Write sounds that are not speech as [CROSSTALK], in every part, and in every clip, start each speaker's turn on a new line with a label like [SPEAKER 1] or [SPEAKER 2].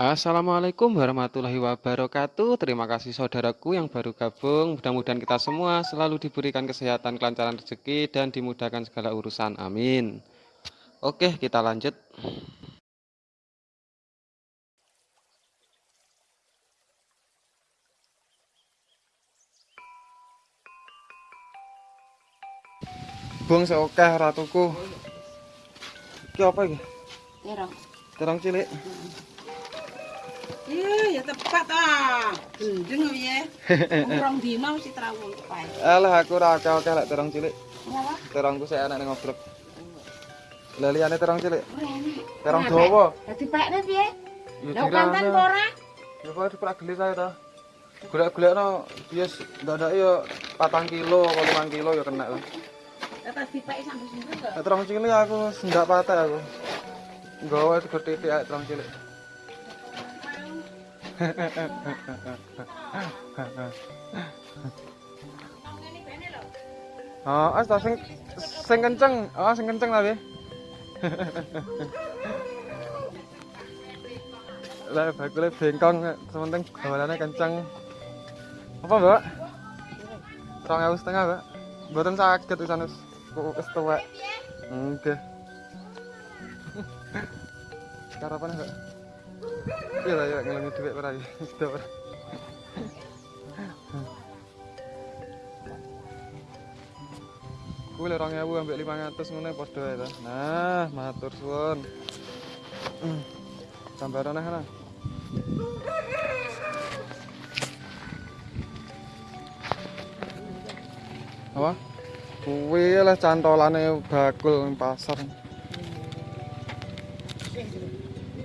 [SPEAKER 1] Assalamualaikum warahmatullahi wabarakatuh. Terima kasih saudaraku yang baru gabung. Mudah-mudahan kita semua selalu diberikan kesehatan, kelancaran rezeki, dan dimudahkan segala urusan. Amin. Oke, kita lanjut. Bung seokeh ratuku. Iki apa iki?
[SPEAKER 2] Terong.
[SPEAKER 1] Terong cilik.
[SPEAKER 2] Iya, ya tepat ah. Gendeng ya. [LAUGHS] Urang dina mesti trawung kepae.
[SPEAKER 1] Alah aku ora akeh-akeh lek terong cilik.
[SPEAKER 2] Ngapa?
[SPEAKER 1] Terongku saya anak ning ngobrol. Lah liyane terong cilik.
[SPEAKER 2] Enak.
[SPEAKER 1] Terong dawa.
[SPEAKER 2] Dadi pekne piye? Lah kanten apa ora?
[SPEAKER 1] Ya kok diprak geli saya ta. Golek-golekno bias ndadak ya 4 kilo apa 5 kilo ya kena lah.
[SPEAKER 2] Lah tas dipeki sampe sinten kok.
[SPEAKER 1] Nek terong cilik aku ndak patah aku. Nggawa sego titik ae terong cilik. Oh, as sing sing kenceng. Oh, sing kenceng tapi. Lah bakule bengkong sementing gawalannya kenceng. Apa, Mbak? Rong ewu setengah, Mbak. Mboten saged pisan wis wis tuwek. Nggih. [LAUGHS] Karapan, Mbak? Iya lah, ya ngelengi duit ora ya. [LAUGHS] Sudah ora. Kuwi lho 2000 ambek 500 ngono padha ta. Nah, matur suwun. Hmm. [CLEARS THROAT] Gambaran nah. Apa? Kuwi lah cantolane bakul pasar.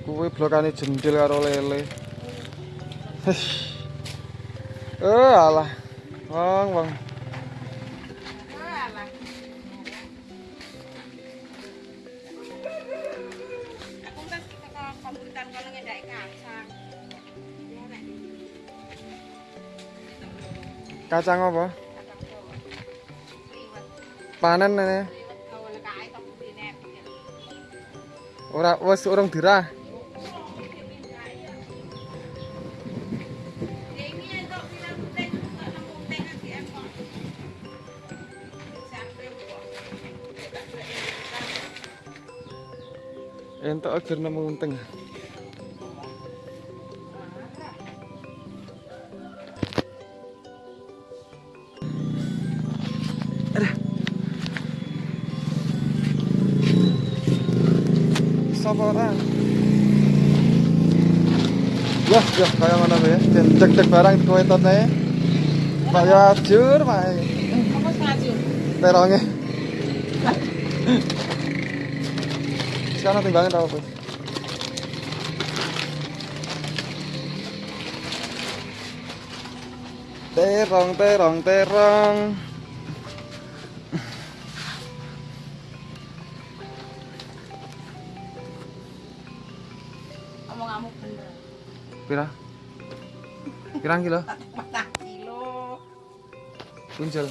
[SPEAKER 1] Kuwi blokane jendil karo lele. Eh alah. Wong, wong.
[SPEAKER 2] Kacang.
[SPEAKER 1] Apa? Panen
[SPEAKER 2] budine.
[SPEAKER 1] Ora wis urung dirah. Entuk agar nemu unting. Aduh. Sapa ora? Wah, ya kaya mana ya? Cek-cek barang kuwetot ae. Kaya ajur mae. Teronge. Sekarang timbangan tau apa? Terong, terong, terong.
[SPEAKER 2] Omonganmu bener.
[SPEAKER 1] Pira? Pirang kilo?
[SPEAKER 2] Patang kilo.
[SPEAKER 1] Punjul.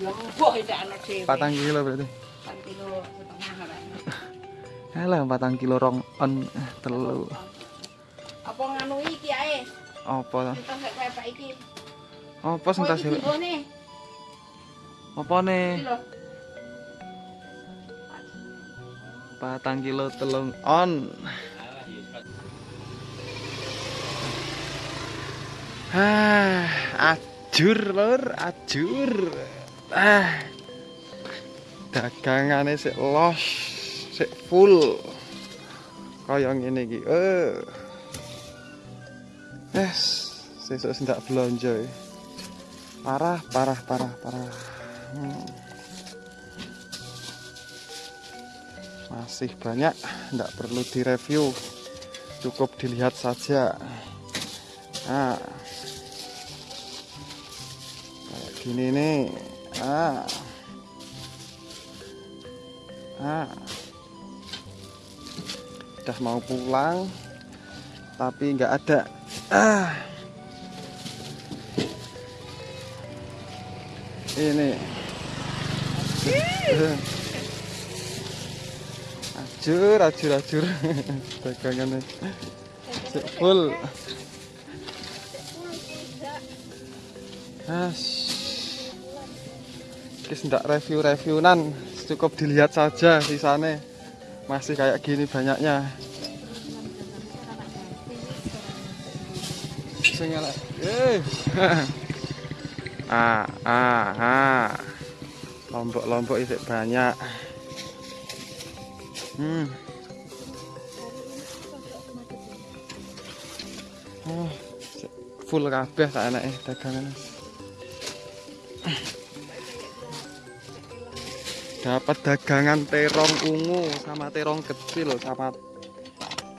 [SPEAKER 2] Dhewe.
[SPEAKER 1] Patang kilo berarti. Alah, patang kilo rong on eh, telu.
[SPEAKER 2] Apa nganu iki ae?
[SPEAKER 1] Apa. Apa sing tas
[SPEAKER 2] iki.
[SPEAKER 1] Apa
[SPEAKER 2] lho.
[SPEAKER 1] Patang kilo telung on. Ah, ajur lur, ajur. Ah. Dagangane sik los, sik full. Kaya ngene iki. Eh. Yes, sing tak belanja. ya. Parah, parah, parah, parah. Hmm. Masih banyak, tidak perlu direview. Cukup dilihat saja. Nah. Kayak gini nih. Ah. Ah. Udah mau pulang tapi nggak ada. Ah. Ini. Ajur, ajur, ajur. [LAUGHS] Dagangannya. Full. Kis ndak review-reviewan, cukup dilihat saja sisane. Masih kayak gini banyaknya. Eh. [LAUGHS] ah, ah, ah. Lombok-lombok isik banyak. Hmm. Oh, full kabeh tak enake dagangan. Dapat dagangan terong ungu sama terong kecil sama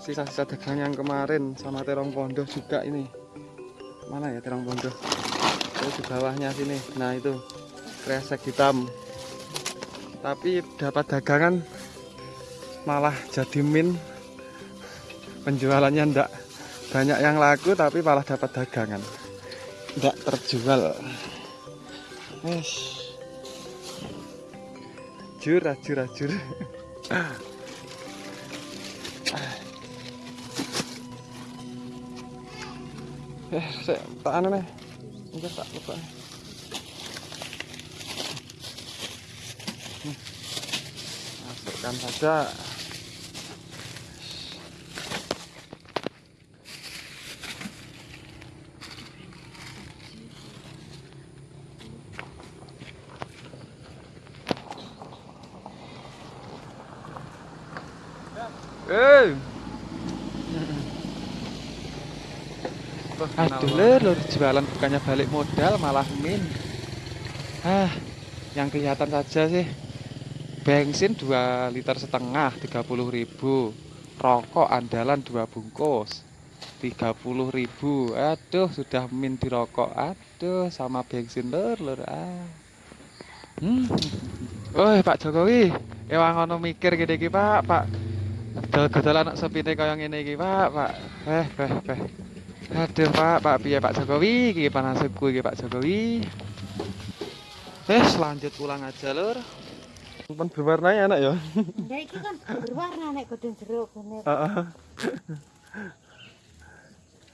[SPEAKER 1] sisa-sisa dagangan yang kemarin sama terong pondok juga ini. Mana ya terong pondok? Itu di bawahnya sini. Nah, itu kresek hitam. Tapi dapat dagangan malah jadi min penjualannya ndak banyak yang laku tapi malah dapat dagangan ndak terjual Wes. Jur, ajur, ajur. Eh, saya tak nih. Enggak tak lupa. Hmm. Masukkan saja. Eh. Aduh lur, jualan bukannya balik modal malah min. Ah, yang kelihatan saja sih. Bensin 2 liter setengah 30.000 Rokok andalan 2 bungkus 30.000 Aduh sudah min di rokok Aduh sama bensin lur lur ah. Hmm. Oh Pak Jokowi, ewang ono mikir iki Pak, Pak. Dol-dol anak sepine kaya ngene iki, Pak, Pak. Eh, eh, eh. Aduh, Pak, Pak piye Pak Jokowi? Iki panasku iki Pak Jokowi. Eh, lanjut pulang aja, Lur. Pun berwarna enak ya.
[SPEAKER 2] Ya iki kan berwarna nek godhong jeruk bener.
[SPEAKER 1] Heeh.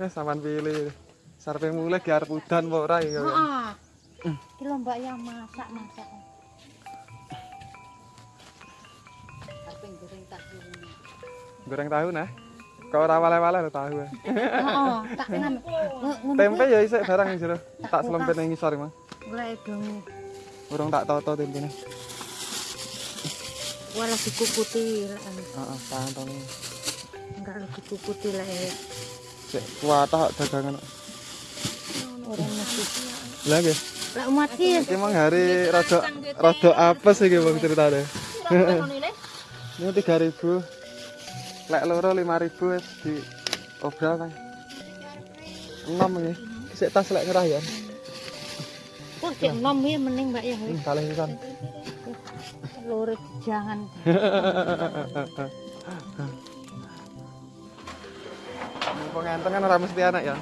[SPEAKER 1] Eh, sampean pilih. Sarpe mulai di arep udan apa ora iki.
[SPEAKER 2] Heeh. Iki lho Mbak yang masak-masak. Goreng tak dulu.
[SPEAKER 1] Goreng tahu nah. Kau ora wale-wale lho tahu. eh.
[SPEAKER 2] Heeh, tak tenan. [LAUGHS]
[SPEAKER 1] Tempe ya isik barang jero. Tak selempet ning ngisor, Mang.
[SPEAKER 2] Golek dong.
[SPEAKER 1] Urung tak toto tempene.
[SPEAKER 2] Wah lagi kukuti lah.
[SPEAKER 1] Heeh, tantang.
[SPEAKER 2] Enggak lagi kukuti lah ya.
[SPEAKER 1] Sik kuatah dagangan.
[SPEAKER 2] Orang mesti.
[SPEAKER 1] Lah nggih.
[SPEAKER 2] Lah umat ki
[SPEAKER 1] Iki mang hari rada rada apes iki Bang ceritane. Ini 3000. Lek loro 5000 wis di obral kan. 6 iki. Sik tas lek ngerah ya.
[SPEAKER 2] kok cek nom ya mending Mbak ya.
[SPEAKER 1] Hmm, kalih pisan.
[SPEAKER 2] Lurus jangan.
[SPEAKER 1] Mumpung ngenten kan ora mesti anak ya.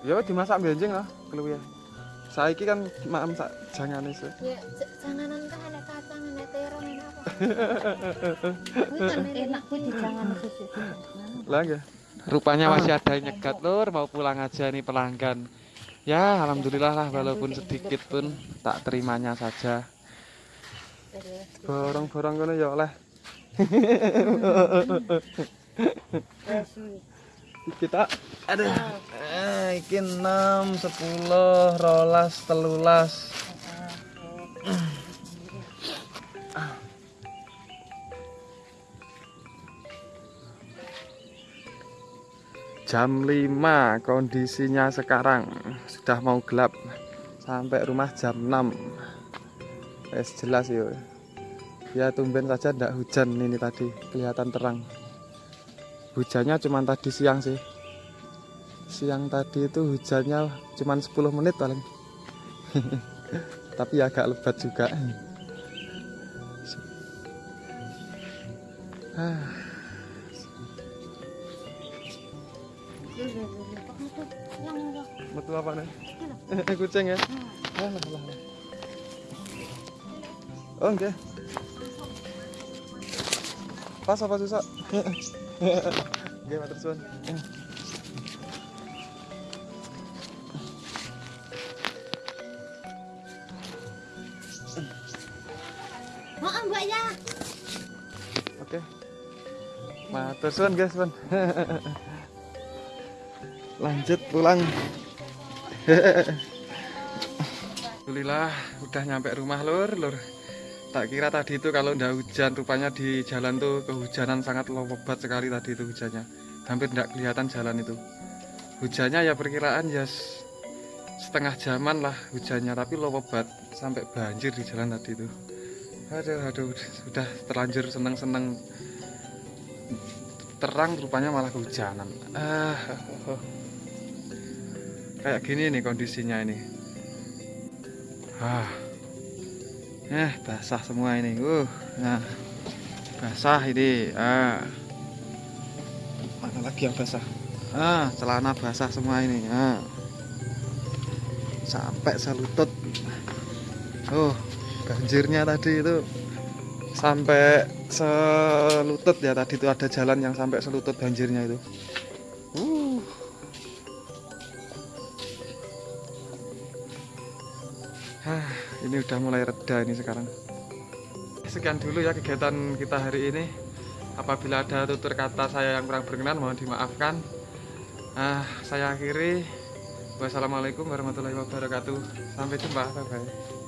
[SPEAKER 1] Ya dimasak benjing lah keluwe. Saiki kan maem sak jangane sih.
[SPEAKER 2] Ya janganan kan ada kacang, ada terong, ada apa. Kuwi [LAUGHS] enak kuwi di jangan.
[SPEAKER 1] Lah nggih. Rupanya masih ada yang nyegat lur, mau pulang aja nih pelanggan. Ya, alhamdulillah lah walaupun sedikit pun tak terimanya saja. Borong-borong kono ya oleh. Kita ada eh iki 6 10 rolas telulas. Jam 5 kondisinya sekarang sudah mau gelap. Sampai rumah jam 6 es jelas ya ya tumben saja tidak hujan ini tadi. Kelihatan terang hujannya cuma tadi siang sih siang tadi itu hujannya cuma 10 menit paling [LAUGHS] tapi agak lebat juga ah. Metu apa nih? Eh, kucing ya? Alah, alah. Oh, enggak. Pas apa susah? [LAUGHS] Nggih, matur suwun.
[SPEAKER 2] Oh, Mbak ya.
[SPEAKER 1] Oke. Matur suwun, guys, Pun. Lanjut pulang. Alhamdulillah udah nyampe rumah lur, lur. Tak kira tadi itu kalau ndak hujan, rupanya di jalan tuh kehujanan sangat lebat sekali tadi itu hujannya. Hampir ndak kelihatan jalan itu. Hujannya ya perkiraan ya setengah jaman lah hujannya, tapi lebat sampai banjir di jalan tadi itu. Aduh, aduh, sudah terlanjur seneng-seneng terang rupanya malah kehujanan. Ah, oh, oh. kayak gini nih kondisinya ini. Ah, eh basah semua ini. Uh, nah basah ini. Ah, mana lagi yang basah? Ah, celana basah semua ini. Ah, sampai selutut. Oh, banjirnya tadi itu sampai selutut ya tadi itu ada jalan yang sampai selutut banjirnya itu. Ini udah mulai reda ini sekarang. Sekian dulu ya kegiatan kita hari ini. Apabila ada tutur kata saya yang kurang berkenan mohon dimaafkan. Ah, saya akhiri. Wassalamualaikum warahmatullahi wabarakatuh. Sampai jumpa. Bye bye.